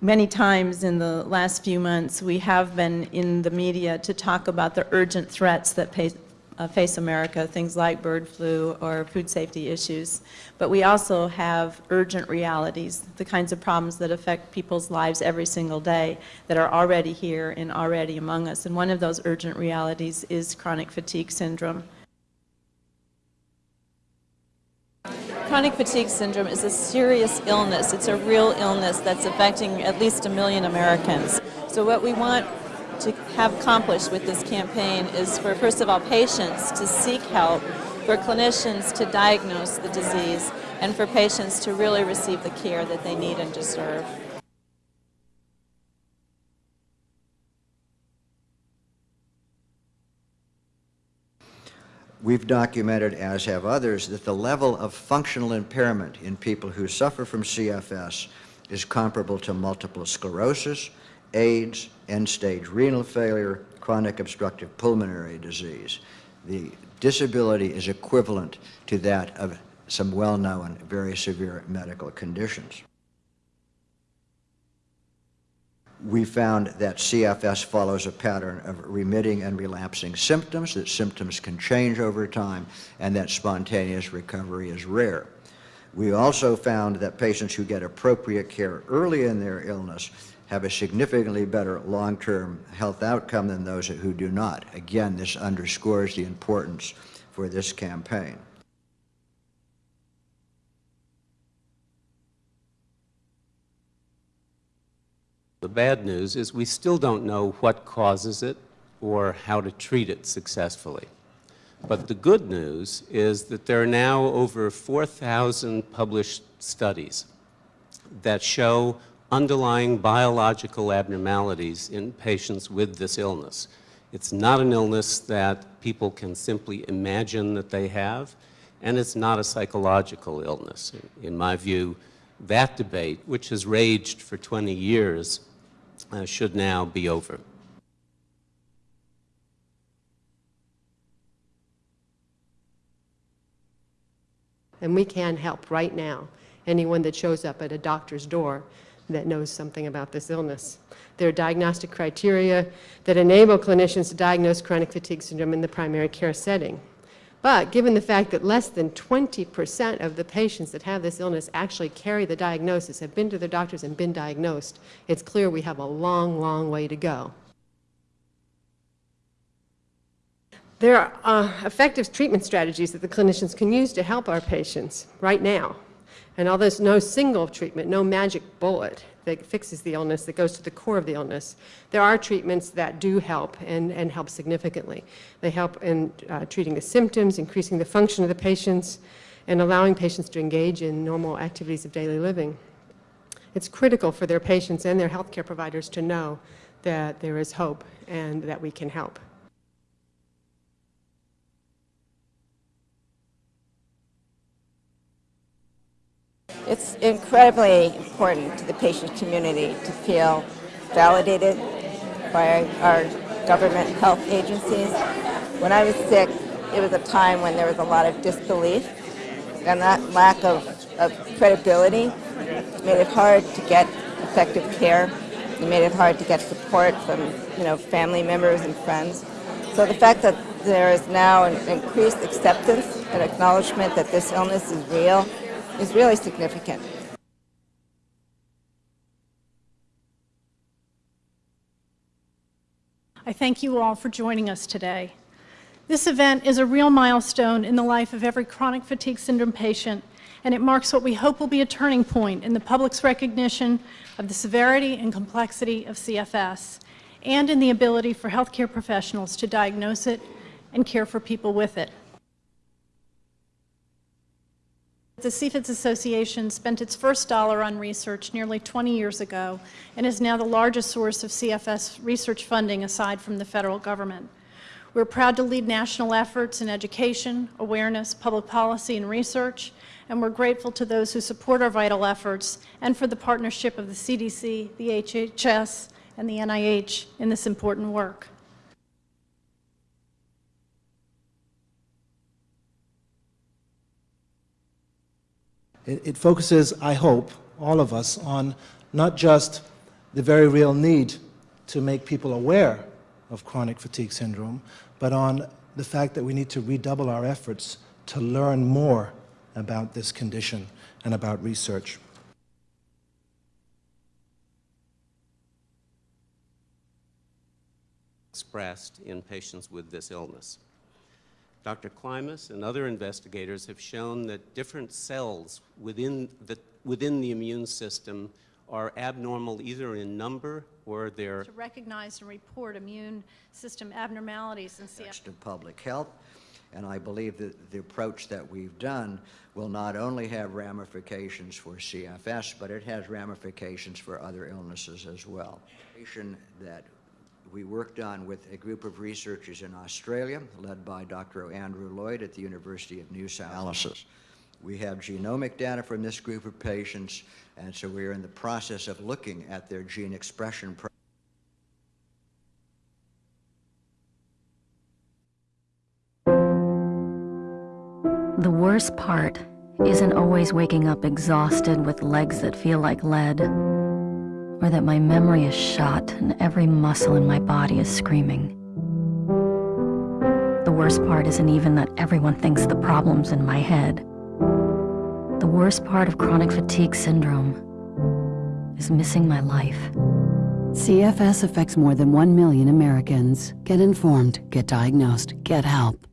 many times in the last few months, we have been in the media to talk about the urgent threats that pay, uh, face America, things like bird flu or food safety issues. But we also have urgent realities, the kinds of problems that affect people's lives every single day that are already here and already among us. And one of those urgent realities is chronic fatigue syndrome. Chronic fatigue syndrome is a serious illness. It's a real illness that's affecting at least a million Americans. So what we want to have accomplished with this campaign is for, first of all, patients to seek help, for clinicians to diagnose the disease, and for patients to really receive the care that they need and deserve. We've documented, as have others, that the level of functional impairment in people who suffer from CFS is comparable to multiple sclerosis, AIDS, end-stage renal failure, chronic obstructive pulmonary disease. The disability is equivalent to that of some well-known very severe medical conditions. We found that CFS follows a pattern of remitting and relapsing symptoms, that symptoms can change over time, and that spontaneous recovery is rare. We also found that patients who get appropriate care early in their illness have a significantly better long-term health outcome than those who do not. Again, this underscores the importance for this campaign. The bad news is we still don't know what causes it or how to treat it successfully. But the good news is that there are now over 4,000 published studies that show underlying biological abnormalities in patients with this illness. It's not an illness that people can simply imagine that they have, and it's not a psychological illness. In my view, that debate, which has raged for 20 years, uh, should now be over. And we can help right now anyone that shows up at a doctor's door that knows something about this illness. There are diagnostic criteria that enable clinicians to diagnose chronic fatigue syndrome in the primary care setting. But given the fact that less than 20% of the patients that have this illness actually carry the diagnosis, have been to their doctors and been diagnosed, it's clear we have a long, long way to go. There are uh, effective treatment strategies that the clinicians can use to help our patients right now. And although there's no single treatment, no magic bullet, that fixes the illness, that goes to the core of the illness. There are treatments that do help and, and help significantly. They help in uh, treating the symptoms, increasing the function of the patients, and allowing patients to engage in normal activities of daily living. It's critical for their patients and their healthcare providers to know that there is hope and that we can help. It's incredibly important to the patient community to feel validated by our government health agencies. When I was sick, it was a time when there was a lot of disbelief, and that lack of, of credibility made it hard to get effective care. It made it hard to get support from you know, family members and friends. So the fact that there is now an increased acceptance and acknowledgement that this illness is real is really significant. I thank you all for joining us today. This event is a real milestone in the life of every chronic fatigue syndrome patient, and it marks what we hope will be a turning point in the public's recognition of the severity and complexity of CFS, and in the ability for healthcare professionals to diagnose it and care for people with it. The CFIDS Association spent its first dollar on research nearly 20 years ago and is now the largest source of CFS research funding aside from the federal government. We're proud to lead national efforts in education, awareness, public policy, and research, and we're grateful to those who support our vital efforts and for the partnership of the CDC, the HHS, and the NIH in this important work. It, it focuses, I hope, all of us on not just the very real need to make people aware of chronic fatigue syndrome, but on the fact that we need to redouble our efforts to learn more about this condition and about research. expressed in patients with this illness. Dr. Klimas and other investigators have shown that different cells within the, within the immune system are abnormal either in number or they're To recognize and report immune system abnormalities in CF. to public health. And I believe that the approach that we've done will not only have ramifications for CFS, but it has ramifications for other illnesses as well. That we worked on with a group of researchers in Australia, led by Dr. Andrew Lloyd at the University of New South Wales. We have genomic data from this group of patients, and so we are in the process of looking at their gene expression The worst part isn't always waking up exhausted with legs that feel like lead, or that my memory is shot and every muscle in my body is screaming. The worst part isn't even that everyone thinks the problem's in my head. The worst part of chronic fatigue syndrome is missing my life. CFS affects more than 1 million Americans. Get informed, get diagnosed, get help.